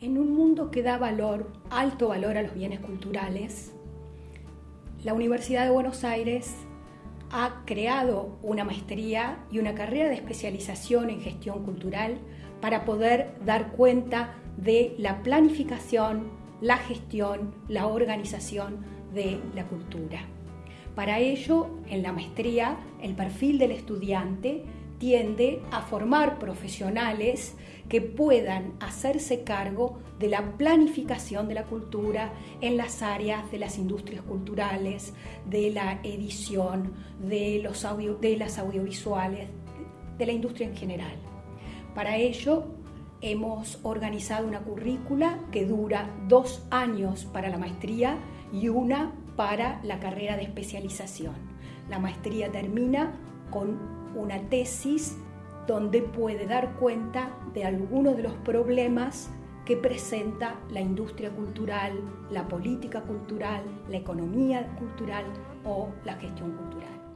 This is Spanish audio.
En un mundo que da valor, alto valor a los bienes culturales, la Universidad de Buenos Aires ha creado una maestría y una carrera de especialización en gestión cultural para poder dar cuenta de la planificación, la gestión, la organización de la cultura. Para ello, en la maestría, el perfil del estudiante tiende a formar profesionales que puedan hacerse cargo de la planificación de la cultura en las áreas de las industrias culturales, de la edición, de, los de las audiovisuales, de la industria en general. Para ello, hemos organizado una currícula que dura dos años para la maestría y una para la carrera de especialización. La maestría termina con una tesis donde puede dar cuenta de algunos de los problemas que presenta la industria cultural, la política cultural, la economía cultural o la gestión cultural.